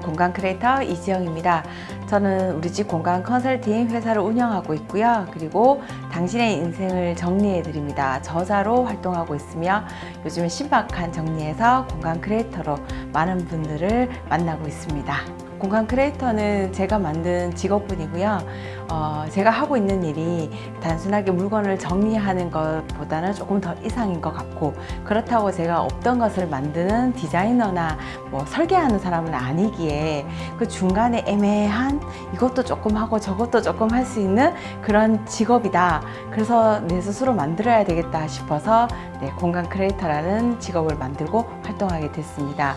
공간 크리에이터 이지영입니다. 저는 우리 집 공간 컨설팅 회사를 운영하고 있고요. 그리고 당신의 인생을 정리해 드립니다. 저자로 활동하고 있으며 요즘에 신박한 정리에서 공간 크리에이터로 많은 분들을 만나고 있습니다. 공간 크리에이터는 제가 만든 직업군이고요. 어, 제가 하고 있는 일이 단순하게 물건을 정리하는 것보다는 조금 더 이상인 것 같고 그렇다고 제가 없던 것을 만드는 디자이너나 뭐 설계하는 사람은 아니기에 그 중간에 애매한 이것도 조금 하고 저것도 조금 할 수 있는 그런 직업이다. 그래서 내 스스로 만들어야 되겠다 싶어서 네, 공간 크리에이터라는 직업을 만들고 활동하게 됐습니다.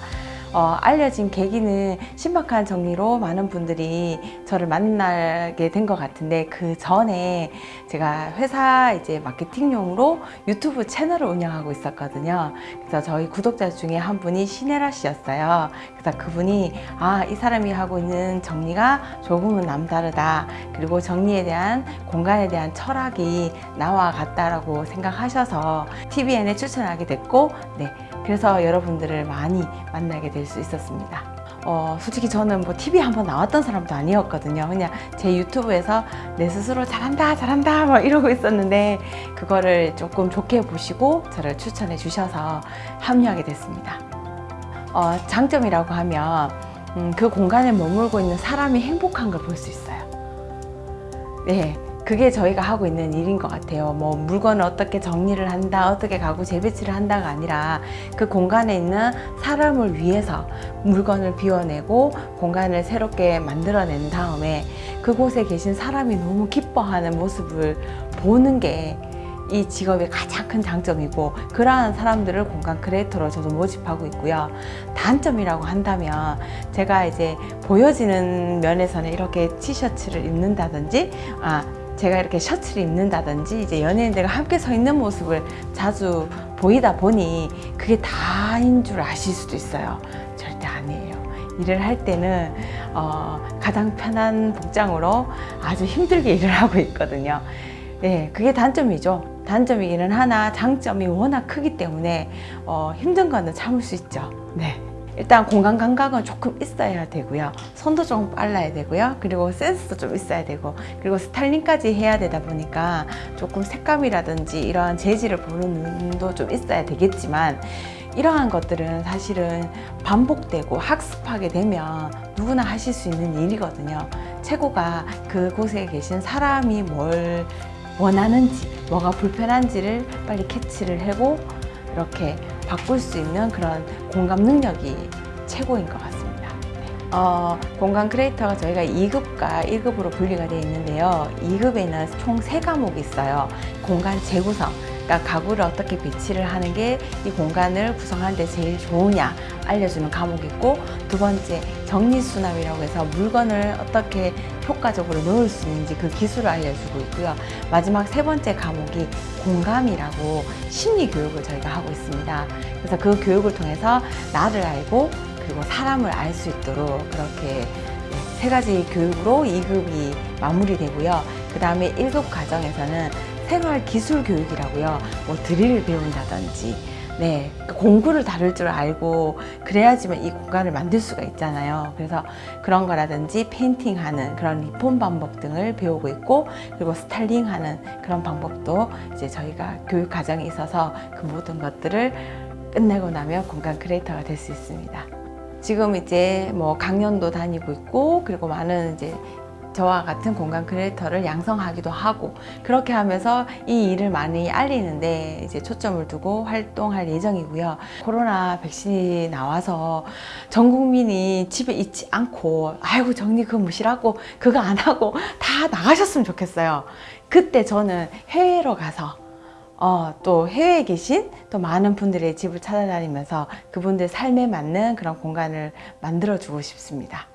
어, 알려진 계기는 신박한 정리로 많은 분들이 저를 만나게 된 것 같은데 그 전에 제가 회사 이제 마케팅용으로 유튜브 채널을 운영하고 있었거든요. 그래서 저희 구독자 중에 한 분이 신혜라 씨였어요. 그래서 그분이 아, 이 사람이 하고 있는 정리가 조금은 남다르다. 그리고 정리에 대한 공간에 대한 철학이 나와 같다라고 생각하셔서 TVN에 추천하게 됐고, 네. 그래서 여러분들을 많이 만나게 될 수 있었습니다. 어, 솔직히 저는 뭐 TV 한번 나왔던 사람도 아니었거든요. 그냥 제 유튜브에서 내 스스로 잘한다, 잘한다, 막 이러고 있었는데, 그거를 조금 좋게 보시고 저를 추천해 주셔서 합류하게 됐습니다. 어, 장점이라고 하면, 음, 그 공간에 머물고 있는 사람이 행복한 걸 볼 수 있어요. 네. 그게 저희가 하고 있는 일인 것 같아요. 뭐 물건을 어떻게 정리를 한다, 어떻게 가구 재배치를 한다가 아니라 그 공간에 있는 사람을 위해서 물건을 비워내고 공간을 새롭게 만들어낸 다음에 그곳에 계신 사람이 너무 기뻐하는 모습을 보는 게 이 직업의 가장 큰 장점이고 그러한 사람들을 공간 크리에이터로 저도 모집하고 있고요. 단점이라고 한다면 제가 이제 보여지는 면에서는 이렇게 티셔츠를 입는다든지 아 제가 이렇게 셔츠를 입는다든지 이제 연예인들과 함께 서 있는 모습을 자주 보이다 보니 그게 다인 줄 아실 수도 있어요. 절대 아니에요. 일을 할 때는 어, 가장 편한 복장으로 아주 힘들게 일을 하고 있거든요. 네, 그게 단점이죠. 단점이기는 하나 장점이 워낙 크기 때문에 어, 힘든 거는 참을 수 있죠. 네. 일단 공간 감각은 조금 있어야 되고요. 손도 조금 빨라야 되고요. 그리고 센스도 좀 있어야 되고 그리고 스타일링까지 해야 되다 보니까 조금 색감이라든지 이러한 재질을 보는 눈도 좀 있어야 되겠지만 이러한 것들은 사실은 반복되고 학습하게 되면 누구나 하실 수 있는 일이거든요. 최고가 그곳에 계신 사람이 뭘 원하는지 뭐가 불편한지를 빨리 캐치를 하고 이렇게 바꿀 수 있는 그런 공감 능력이 최고인 것 같습니다. 어, 공간 크리에이터가 저희가 2급과 1급으로 분리가 되어 있는데요. 2급에는 총 3과목이 있어요. 공간 재구성, 그러니까 가구를 어떻게 배치를 하는 게 이 공간을 구성하는 데 제일 좋으냐 알려주는 과목이 있고 두 번째 정리수납이라고 해서 물건을 어떻게 효과적으로 넣을 수 있는지 그 기술을 알려주고 있고요. 마지막 세 번째 과목이 공감이라고 심리 교육을 저희가 하고 있습니다. 그래서 그 교육을 통해서 나를 알고 그리고 사람을 알 수 있도록 그렇게 세 가지 교육으로 2급이 마무리되고요. 그 다음에 1급 과정에서는 생활 기술 교육이라고요. 뭐 드릴을 배운다든지 네, 그 공구를 다룰 줄 알고 그래야지만 이 공간을 만들 수가 있잖아요. 그래서 그런 거라든지 페인팅하는 그런 리폼 방법 등을 배우고 있고 그리고 스타일링하는 그런 방법도 이제 저희가 교육 과정에 있어서 그 모든 것들을 끝내고 나면 공간 크리에이터가 될 수 있습니다. 지금 이제 뭐 강연도 다니고 있고 그리고 많은 이제 저와 같은 공간 크리에이터를 양성하기도 하고 그렇게 하면서 이 일을 많이 알리는데 이제 초점을 두고 활동할 예정이고요. 코로나 백신이 나와서 전 국민이 집에 있지 않고 아이고 정리 그거 무시하고 그거 안 하고 다 나가셨으면 좋겠어요. 그때 저는 해외로 가서 어, 또 해외에 계신 또 많은 분들의 집을 찾아다니면서 그분들 삶에 맞는 그런 공간을 만들어 주고 싶습니다.